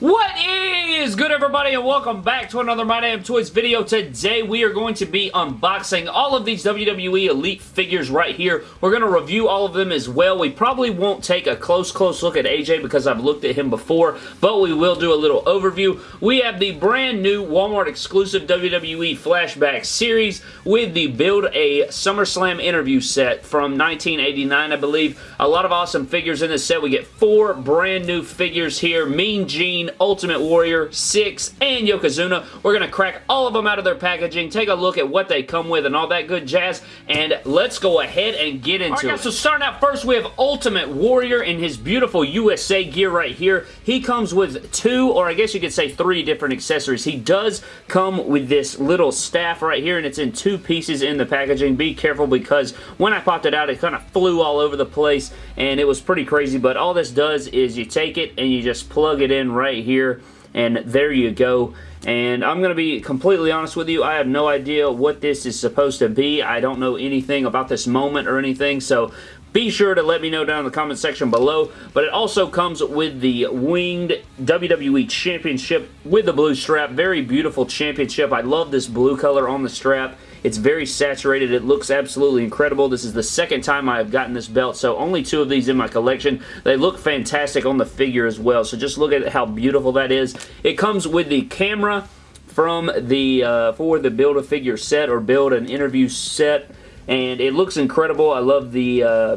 What is good everybody and welcome back to another My Damn Toys video. Today we are going to be unboxing all of these WWE Elite figures right here. We're going to review all of them as well. We probably won't take a close, close look at AJ because I've looked at him before, but we will do a little overview. We have the brand new Walmart exclusive WWE Flashback series with the Build a SummerSlam interview set from 1989, I believe. A lot of awesome figures in this set. We get four brand new figures here. Mean Gene, Ultimate Warrior, Syxx, and Yokozuna. We're going to crack all of them out of their packaging, take a look at what they come with and all that good jazz, and let's go ahead and get into it. Guys, so starting out first, we have Ultimate Warrior in his beautiful USA gear right here. He comes with two, or I guess you could say three different accessories. He does come with this little staff right here, and it's in two pieces in the packaging. Be careful because when I popped it out, it kind of flew all over the place, and it was pretty crazy, but all this does is you take it and you just plug it in right here and there you go and I'm going to be completely honest with you, I have no idea what this is supposed to be. I don't know anything about this moment or anything, so be sure to let me know down in the comment section below. But it also comes with the winged WWE Championship with the blue strap. Very beautiful championship. I love this blue color on the strap. It's very saturated. It looks absolutely incredible. This is the second time I have gotten this belt, so only two of these in my collection. They look fantastic on the figure as well, so just look at how beautiful that is. It comes with the camera from the uh, for the Build-A-Figure set or Build an Interview set, and it looks incredible. I love the uh,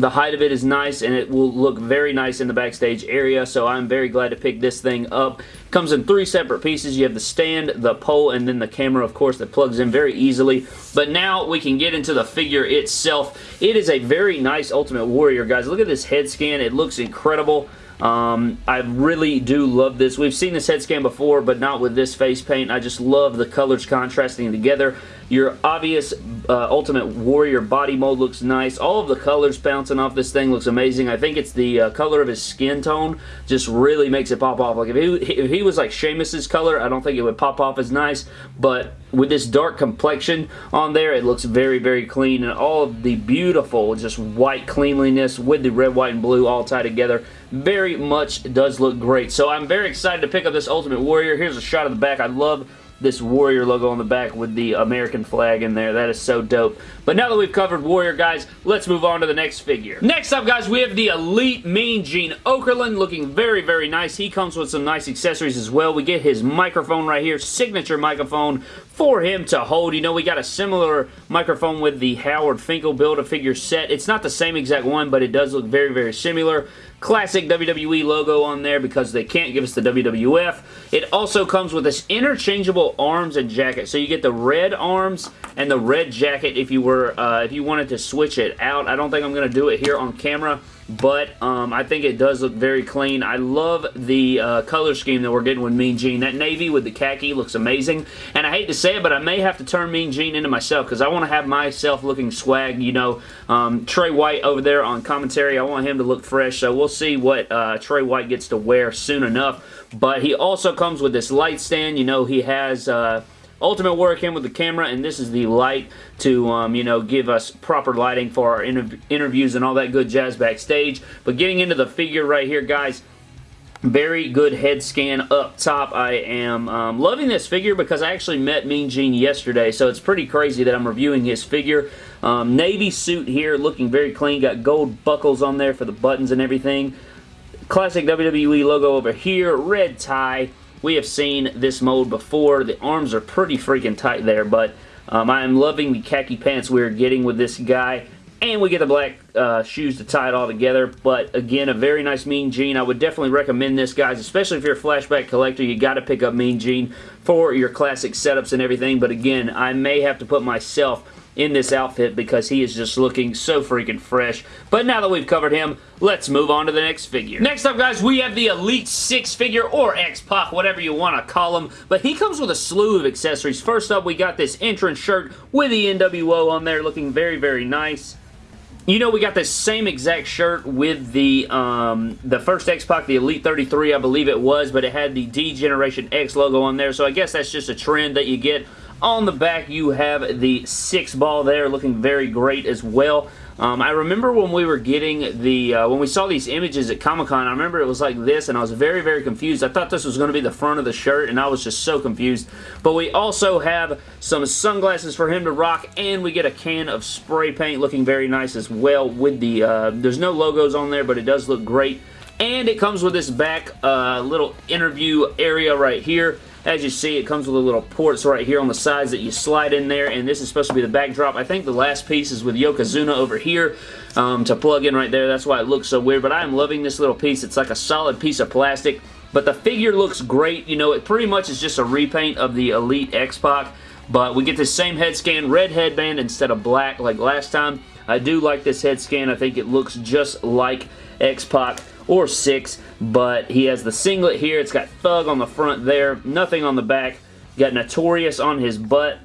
the height of it is nice and it will look very nice in the backstage area so I'm very glad to pick this thing up. Comes in three separate pieces. You have the stand, the pole, and then the camera of course that plugs in very easily. But now we can get into the figure itself. It is a very nice Ultimate Warrior guys. Look at this head scan. It looks incredible. Um, I really do love this. We've seen this head scan before, but not with this face paint. I just love the colors contrasting together. Your obvious uh, Ultimate Warrior body mold looks nice. All of the colors bouncing off this thing looks amazing. I think it's the uh, color of his skin tone just really makes it pop off. Like if he, if he was like Sheamus's color, I don't think it would pop off as nice, but with this dark complexion on there, it looks very, very clean, and all of the beautiful just white cleanliness with the red, white, and blue all tied together very much does look great. So I'm very excited to pick up this Ultimate Warrior. Here's a shot of the back. I love this Warrior logo on the back with the American flag in there. That is so dope. But now that we've covered Warrior, guys, let's move on to the next figure. Next up, guys, we have the Elite Mean Gene Okerlund looking very, very nice. He comes with some nice accessories as well. We get his microphone right here, signature microphone for him to hold. You know, we got a similar microphone with the Howard Finkel Build-A-Figure set. It's not the same exact one, but it does look very, very similar. Classic WWE logo on there because they can't give us the WWF. It also comes with this interchangeable arms and jacket. So you get the red arms and the red jacket if you were uh, if you wanted to switch it out. I don't think I'm going to do it here on camera but um, I think it does look very clean. I love the uh, color scheme that we're getting with Mean Gene. That navy with the khaki looks amazing, and I hate to say it, but I may have to turn Mean Gene into myself because I want to have myself looking swag, you know. Um, Trey White over there on commentary, I want him to look fresh, so we'll see what uh, Trey White gets to wear soon enough, but he also comes with this light stand. You know, he has... Uh, Ultimate Warrior came with the camera, and this is the light to, um, you know, give us proper lighting for our interv interviews and all that good jazz backstage. But getting into the figure right here, guys, very good head scan up top. I am um, loving this figure because I actually met Mean Gene yesterday, so it's pretty crazy that I'm reviewing his figure. Um, navy suit here, looking very clean. Got gold buckles on there for the buttons and everything. Classic WWE logo over here. Red tie. We have seen this mold before. The arms are pretty freaking tight there, but um, I am loving the khaki pants we're getting with this guy. And we get the black uh, shoes to tie it all together. But again, a very nice Mean Gene. I would definitely recommend this, guys, especially if you're a flashback collector. You got to pick up Mean Gene for your classic setups and everything. But again, I may have to put myself in this outfit because he is just looking so freaking fresh. But now that we've covered him, let's move on to the next figure. Next up, guys, we have the Elite Syxx figure, or X-Pac, whatever you want to call him. But he comes with a slew of accessories. First up, we got this entrance shirt with the NWO on there, looking very, very nice. You know, we got the same exact shirt with the um, the first X-Pac, the Elite 33, I believe it was, but it had the D Generation X logo on there, so I guess that's just a trend that you get On the back, you have the six ball there looking very great as well. Um, I remember when we were getting the, uh, when we saw these images at Comic-Con, I remember it was like this, and I was very, very confused. I thought this was going to be the front of the shirt, and I was just so confused. But we also have some sunglasses for him to rock, and we get a can of spray paint looking very nice as well with the, uh, there's no logos on there, but it does look great. And it comes with this back uh, little interview area right here. As you see, it comes with a little ports right here on the sides that you slide in there, and this is supposed to be the backdrop. I think the last piece is with Yokozuna over here um, to plug in right there. That's why it looks so weird, but I am loving this little piece. It's like a solid piece of plastic, but the figure looks great. You know, it pretty much is just a repaint of the Elite X-Pac, but we get the same head scan, red headband instead of black like last time. I do like this head scan. I think it looks just like X-Pac or Syxx, but he has the singlet here. It's got Thug on the front there, nothing on the back. Got Notorious on his butt.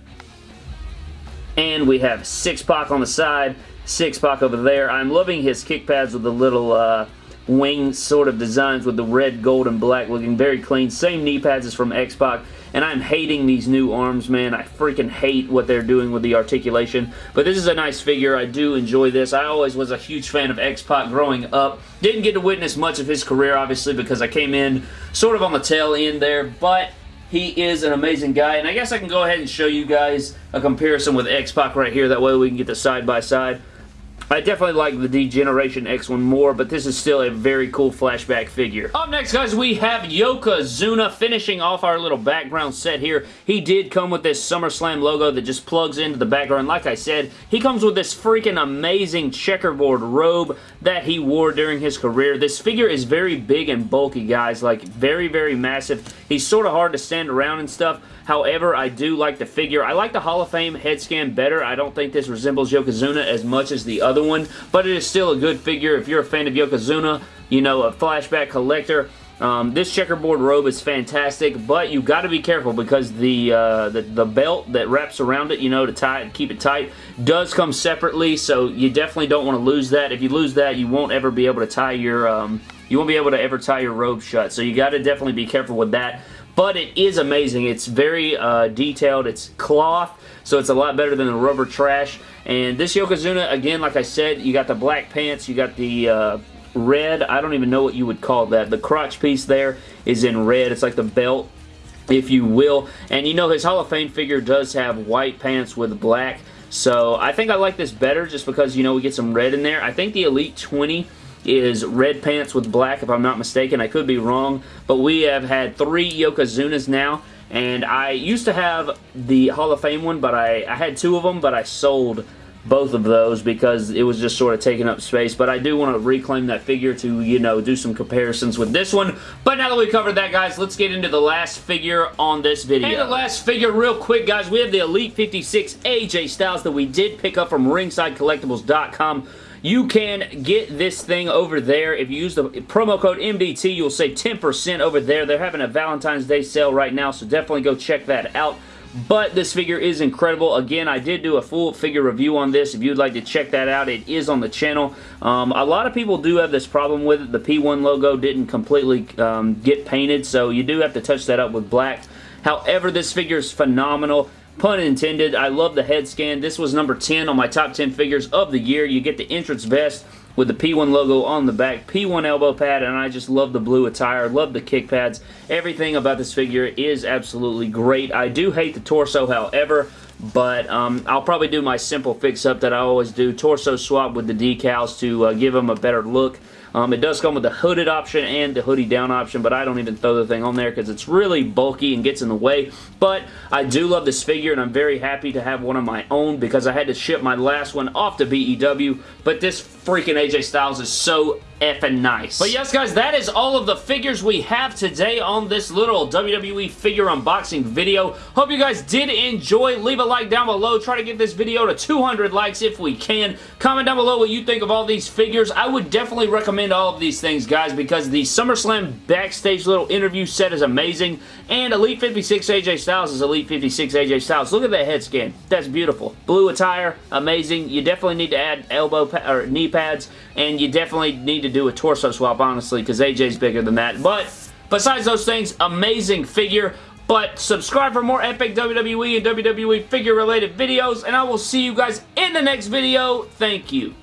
And we have Syxx-Pac on the side, Syxx-Pac over there. I'm loving his kick pads with the little uh, wing sort of designs with the red, gold, and black looking very clean. Same knee pads as from X-Pac and I'm hating these new arms, man. I freaking hate what they're doing with the articulation, but this is a nice figure. I do enjoy this. I always was a huge fan of X-Pac growing up. Didn't get to witness much of his career, obviously, because I came in sort of on the tail end there, but he is an amazing guy, and I guess I can go ahead and show you guys a comparison with X-Pac right here. That way we can get the side-by-side. side by side I definitely like the D-Generation X one more, but this is still a very cool flashback figure. Up next, guys, we have Yokozuna finishing off our little background set here. He did come with this SummerSlam logo that just plugs into the background. Like I said, he comes with this freaking amazing checkerboard robe that he wore during his career. This figure is very big and bulky, guys. Like, very, very massive. He's sort of hard to stand around and stuff. However, I do like the figure. I like the Hall of Fame head scan better. I don't think this resembles Yokozuna as much as the other one, but it is still a good figure. If you're a fan of Yokozuna, you know, a flashback collector, um, this checkerboard robe is fantastic, but you got to be careful because the, uh, the, the belt that wraps around it, you know, to tie and keep it tight, does come separately. So you definitely don't want to lose that. If you lose that, you won't ever be able to tie your um, you won't be able to ever tie your robe shut. So you got to definitely be careful with that but it is amazing. It's very uh, detailed. It's cloth, so it's a lot better than the rubber trash. And this Yokozuna, again, like I said, you got the black pants, you got the uh, red, I don't even know what you would call that. The crotch piece there is in red. It's like the belt, if you will. And you know, his Hall of Fame figure does have white pants with black. So I think I like this better just because, you know, we get some red in there. I think the Elite 20 is red pants with black, if I'm not mistaken. I could be wrong, but we have had three Yokozunas now, and I used to have the Hall of Fame one, but I, I had two of them, but I sold both of those because it was just sort of taking up space. But I do want to reclaim that figure to, you know, do some comparisons with this one. But now that we covered that, guys, let's get into the last figure on this video. And the last figure, real quick, guys, we have the Elite 56 AJ Styles that we did pick up from RingsideCollectibles.com. You can get this thing over there. If you use the promo code MDT, you'll save 10% over there. They're having a Valentine's Day sale right now, so definitely go check that out but this figure is incredible. Again, I did do a full figure review on this. If you'd like to check that out, it is on the channel. Um, a lot of people do have this problem with it. The P1 logo didn't completely um, get painted, so you do have to touch that up with black. However, this figure is phenomenal. Pun intended. I love the head scan. This was number 10 on my top 10 figures of the year. You get the entrance vest with the P1 logo on the back, P1 elbow pad, and I just love the blue attire, love the kick pads. Everything about this figure is absolutely great. I do hate the torso, however, but um, I'll probably do my simple fix-up that I always do, torso swap with the decals to uh, give them a better look. Um, it does come with the hooded option and the hoodie down option, but I don't even throw the thing on there because it's really bulky and gets in the way. But I do love this figure, and I'm very happy to have one of my own because I had to ship my last one off to BEW, but this freaking AJ Styles is so effing nice. But yes, guys, that is all of the figures we have today on this little WWE figure unboxing video. Hope you guys did enjoy. Leave a like down below. Try to get this video to 200 likes if we can. Comment down below what you think of all these figures. I would definitely recommend all of these things, guys, because the SummerSlam backstage little interview set is amazing, and Elite 56 AJ Styles is Elite 56 AJ Styles. Look at that head scan. That's beautiful. Blue attire, amazing. You definitely need to add elbow or knee pads, and you definitely need to do a torso swap, honestly, because AJ's bigger than that. But besides those things, amazing figure. But subscribe for more epic WWE and WWE figure related videos, and I will see you guys in the next video. Thank you.